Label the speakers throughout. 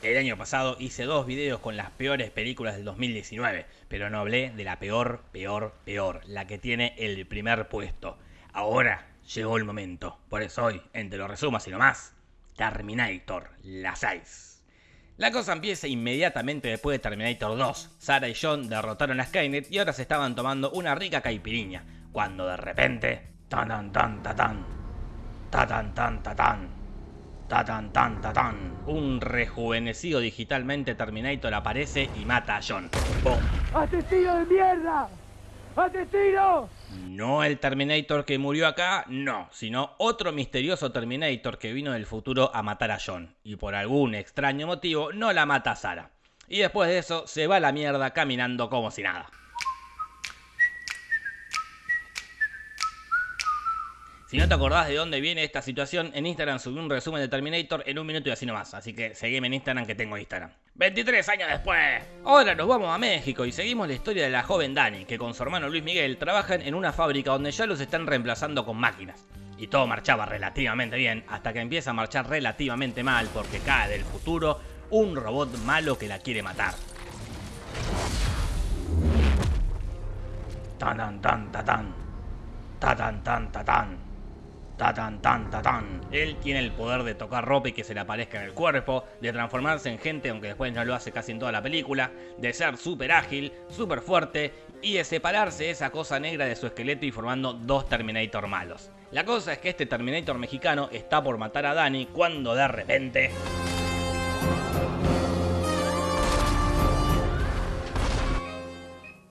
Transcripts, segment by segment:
Speaker 1: El año pasado hice dos videos con las peores películas del 2019, pero no hablé de la peor, peor, peor, la que tiene el primer puesto. Ahora llegó el momento, por eso hoy, entre los resumos y nomás, Terminator, la 6. La cosa empieza inmediatamente después de Terminator 2. Sarah y John derrotaron a Skynet y ahora se estaban tomando una rica caipiriña, cuando de repente... Tan. Tan tan tan tan. Tatan tan tan. Un rejuvenecido digitalmente Terminator aparece y mata a John. ¡Bum!
Speaker 2: ¡Asesino de mierda! ¡Asesino!
Speaker 1: No el Terminator que murió acá, no, sino otro misterioso Terminator que vino del futuro a matar a John. Y por algún extraño motivo no la mata a Sara. Y después de eso se va a la mierda caminando como si nada. Si no te acordás de dónde viene esta situación, en Instagram subí un resumen de Terminator en un minuto y así nomás. Así que seguime en Instagram que tengo Instagram. 23 años después. Ahora nos vamos a México y seguimos la historia de la joven Dani, que con su hermano Luis Miguel trabajan en una fábrica donde ya los están reemplazando con máquinas. Y todo marchaba relativamente bien, hasta que empieza a marchar relativamente mal porque cae del futuro un robot malo que la quiere matar. Tan tan tan tan tan. Tan tan tan tan. Ta tan tan ta tan. Él tiene el poder de tocar ropa y que se le aparezca en el cuerpo, de transformarse en gente, aunque después no lo hace casi en toda la película, de ser súper ágil, súper fuerte y de separarse esa cosa negra de su esqueleto y formando dos Terminator malos. La cosa es que este Terminator mexicano está por matar a Danny cuando de repente...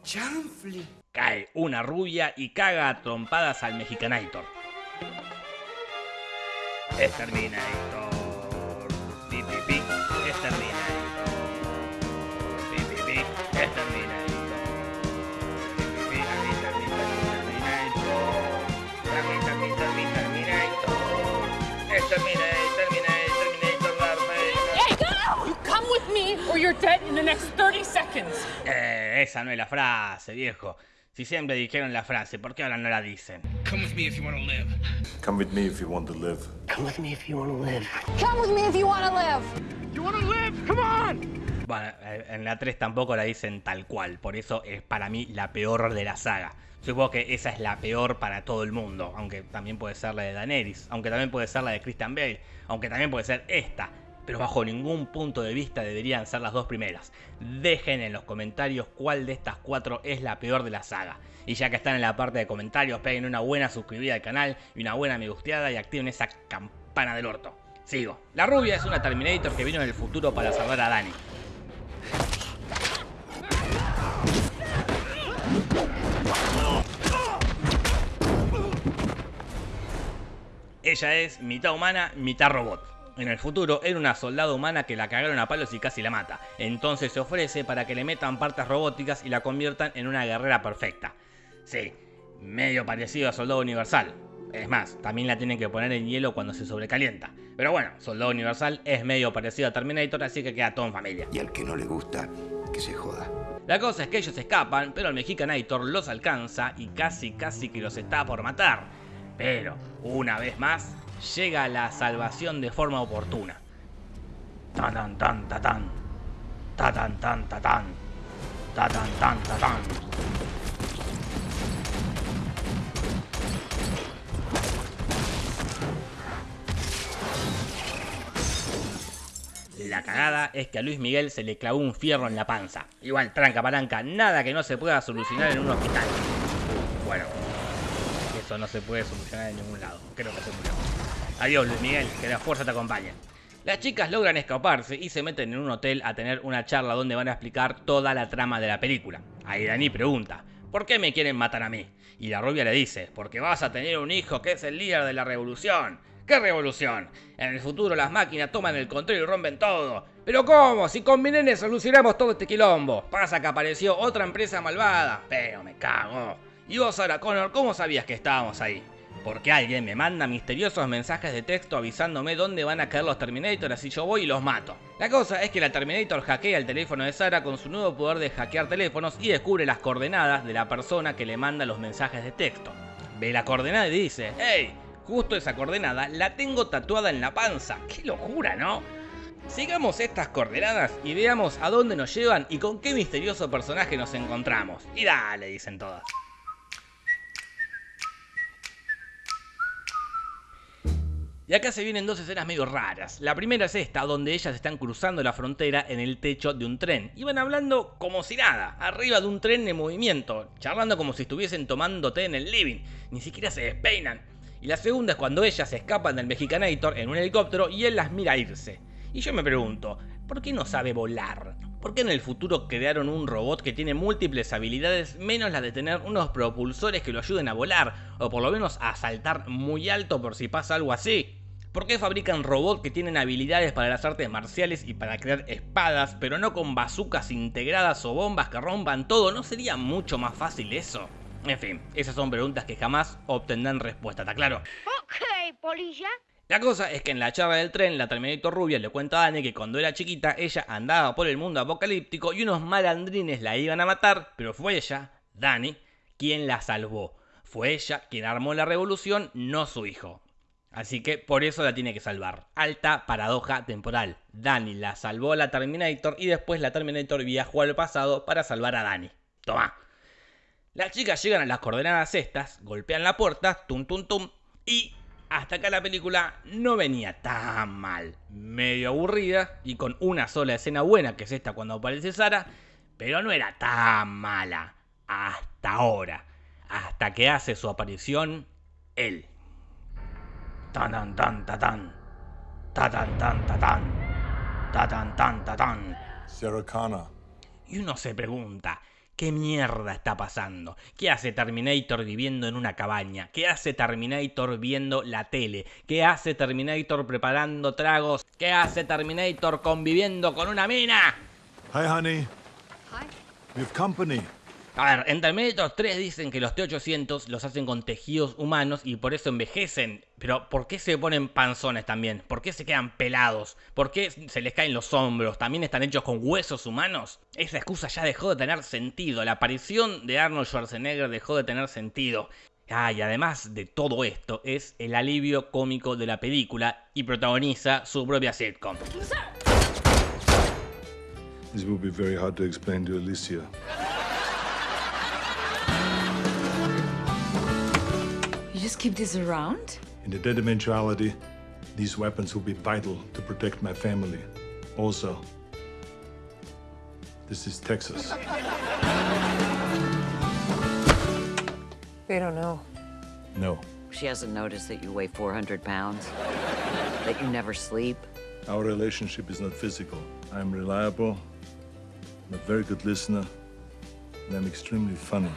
Speaker 2: ¡Chanfli!
Speaker 1: Cae una rubia y caga a trompadas al Mexicanator. Exterminator. Pi, pi, pi. Exterminator. Pi, pi, pi. Exterminator. Pi, pi, pi. Terminator. Terminator. Terminator. Terminator. Terminator. Darth.
Speaker 3: Hey, go! You come with me or you're dead in the next 30 seconds.
Speaker 1: Eh, esa no es la frase, viejo. Si siempre dijeron la frase, ¿por qué ahora no la dicen?
Speaker 4: Come with me if you want to live.
Speaker 5: Come with me if you want to live.
Speaker 2: Come with me if you want to live.
Speaker 3: Come with me if you want to live.
Speaker 4: You want to live? Come on!
Speaker 1: Bueno, eh, en la 3 tampoco la dicen tal cual, por eso es para mí la peor de la saga. Supongo que esa es la peor para todo el mundo, aunque también puede ser la de Daenerys, aunque también puede ser la de Christian Bale, aunque también puede ser esta, pero bajo ningún punto de vista deberían ser las dos primeras. Dejen en los comentarios cuál de estas cuatro es la peor de la saga. Y ya que están en la parte de comentarios, peguen una buena suscribida al canal y una buena me gusteada y activen esa campana del orto. Sigo. La rubia es una Terminator que vino en el futuro para salvar a Dani. Ella es mitad humana, mitad robot. En el futuro era una soldada humana que la cagaron a palos y casi la mata. Entonces se ofrece para que le metan partes robóticas y la conviertan en una guerrera perfecta. Sí, medio parecido a Soldado Universal. Es más, también la tienen que poner en hielo cuando se sobrecalienta. Pero bueno, Soldado Universal es medio parecido a Terminator, así que queda todo en familia.
Speaker 6: Y al que no le gusta, que se joda.
Speaker 1: La cosa es que ellos escapan, pero el Mexicanator los alcanza y casi casi que los está por matar. Pero, una vez más, llega la salvación de forma oportuna. Tan tan tan ta tan. Ta tan tan ta tan. Ta tan tan ta tan. La cagada es que a Luis Miguel se le clavó un fierro en la panza. Igual, tranca palanca, nada que no se pueda solucionar en un hospital. Bueno, eso no se puede solucionar en ningún lado. Creo que se murió. Adiós Luis Miguel, que la fuerza te acompañe. Las chicas logran escaparse y se meten en un hotel a tener una charla donde van a explicar toda la trama de la película. Ahí Dani pregunta, ¿por qué me quieren matar a mí? Y la rubia le dice, porque vas a tener un hijo que es el líder de la revolución. ¿Qué revolución? En el futuro las máquinas toman el control y rompen todo. ¿Pero cómo? Si con mi nene solucionamos todo este quilombo. Pasa que apareció otra empresa malvada. Pero me cago. Y vos, Sarah Connor, ¿cómo sabías que estábamos ahí? Porque alguien me manda misteriosos mensajes de texto avisándome dónde van a caer los Terminator así yo voy y los mato. La cosa es que la Terminator hackea el teléfono de Sarah con su nuevo poder de hackear teléfonos y descubre las coordenadas de la persona que le manda los mensajes de texto. Ve la coordenada y dice, ¡Hey! Justo esa coordenada la tengo tatuada en la panza. ¡Qué locura, ¿no? Sigamos estas coordenadas y veamos a dónde nos llevan y con qué misterioso personaje nos encontramos. Y dale, dicen todas. Y acá se vienen dos escenas medio raras. La primera es esta, donde ellas están cruzando la frontera en el techo de un tren. Y van hablando como si nada, arriba de un tren en movimiento, charlando como si estuviesen tomando té en el living. Ni siquiera se despeinan. Y la segunda es cuando ellas escapan del Mexicanator en un helicóptero y él las mira irse. Y yo me pregunto, ¿por qué no sabe volar? ¿Por qué en el futuro crearon un robot que tiene múltiples habilidades menos la de tener unos propulsores que lo ayuden a volar? O por lo menos a saltar muy alto por si pasa algo así. ¿Por qué fabrican robots que tienen habilidades para las artes marciales y para crear espadas, pero no con bazucas integradas o bombas que rompan todo? ¿No sería mucho más fácil eso? En fin, esas son preguntas que jamás obtendrán respuesta, ¿está claro?
Speaker 7: Ok, polilla.
Speaker 1: La cosa es que en la charla del tren, la Terminator rubia le cuenta a Dani que cuando era chiquita ella andaba por el mundo apocalíptico y unos malandrines la iban a matar, pero fue ella, Dani, quien la salvó. Fue ella quien armó la revolución, no su hijo. Así que por eso la tiene que salvar. Alta paradoja temporal. Dani la salvó a la Terminator y después la Terminator viajó al pasado para salvar a Dani. Toma. Las chicas llegan a las coordenadas estas, golpean la puerta, tum tum tum, y hasta acá la película no venía tan mal. Medio aburrida y con una sola escena buena, que es esta cuando aparece Sara, pero no era tan mala. Hasta ahora. Hasta que hace su aparición él. Tan tan tan tan tan. Ta tan tan ta tan. Ta tan tan ta tan.
Speaker 5: Sarah Connor.
Speaker 1: Y uno se pregunta, ¿qué mierda está pasando? ¿Qué hace Terminator viviendo en una cabaña? ¿Qué hace Terminator viendo la tele? ¿Qué hace Terminator preparando tragos? ¿Qué hace Terminator conviviendo con una mina?
Speaker 5: Hi, honey.
Speaker 7: Hi.
Speaker 5: We have company.
Speaker 1: A ver, en Terminator 3 dicen que los T-800 los hacen con tejidos humanos y por eso envejecen. Pero ¿por qué se ponen panzones también? ¿Por qué se quedan pelados? ¿Por qué se les caen los hombros? ¿También están hechos con huesos humanos? Esa excusa ya dejó de tener sentido. La aparición de Arnold Schwarzenegger dejó de tener sentido. Ah, y además de todo esto, es el alivio cómico de la película y protagoniza su propia sitcom.
Speaker 5: Alicia.
Speaker 8: Just keep this around?
Speaker 5: In the dead eventuality, these weapons will be vital to protect my family. Also, this is Texas.
Speaker 9: They don't know.
Speaker 5: No,
Speaker 9: She hasn't noticed that you weigh 400 pounds, that you never sleep.
Speaker 5: our relationship is not physical. I'm reliable, I'm a very good listener, and I'm extremely funny.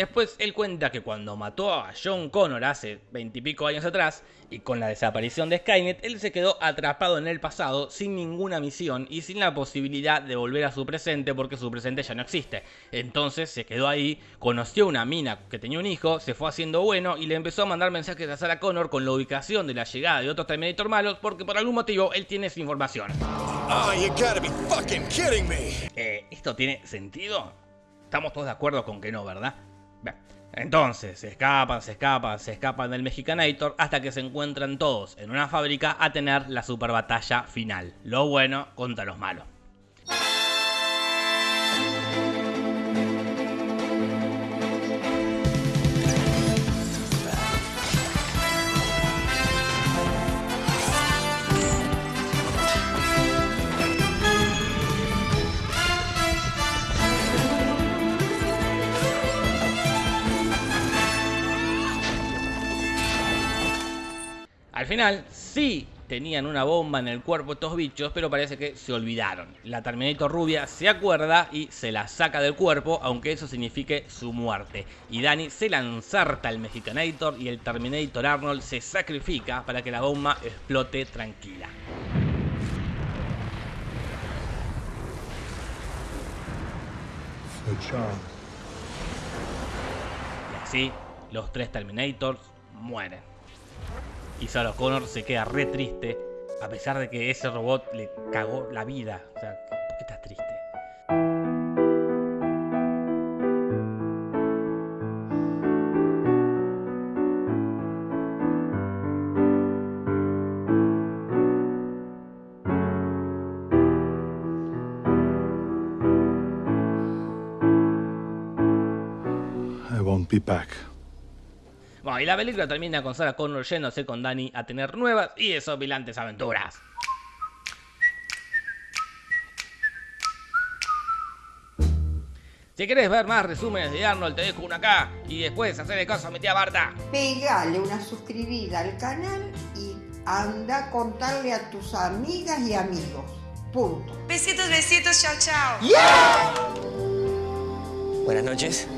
Speaker 1: Después él cuenta que cuando mató a John Connor hace veintipico años atrás y con la desaparición de Skynet, él se quedó atrapado en el pasado sin ninguna misión y sin la posibilidad de volver a su presente porque su presente ya no existe. Entonces se quedó ahí, conoció una mina que tenía un hijo, se fue haciendo bueno y le empezó a mandar mensajes a Sarah Connor con la ubicación de la llegada de otros Terminator malos porque por algún motivo él tiene esa información.
Speaker 4: Oh, you gotta be fucking kidding me.
Speaker 1: Eh, ¿Esto tiene sentido? Estamos todos de acuerdo con que no, ¿verdad? Entonces, se escapan, se escapan, se escapan del Mexicanator hasta que se encuentran todos en una fábrica a tener la super batalla final. Lo bueno contra los malos. Final, sí tenían una bomba en el cuerpo estos bichos, pero parece que se olvidaron. La Terminator rubia se acuerda y se la saca del cuerpo, aunque eso signifique su muerte. Y Danny se lanzarta al Mexicanator y el Terminator Arnold se sacrifica para que la bomba explote tranquila. Y así, los tres Terminators mueren. Y Sarah Connor se queda re triste, a pesar de que ese robot le cagó la vida. O sea, ¿por qué estás triste?
Speaker 5: be back.
Speaker 1: Bueno, y la película termina con Sarah Connor yéndose con Danny a tener nuevas y desopilantes aventuras. Si querés ver más resúmenes de Arnold, te dejo uno acá y después hacerle caso a mi tía Barta.
Speaker 10: Pegale una suscribida al canal y anda a contarle a tus amigas y amigos. Punto.
Speaker 8: Besitos, besitos, chao, chao.
Speaker 11: Buenas noches.